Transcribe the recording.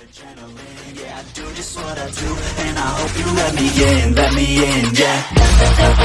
yeah, I do just what I do, and I hope you let me in, let me in, yeah.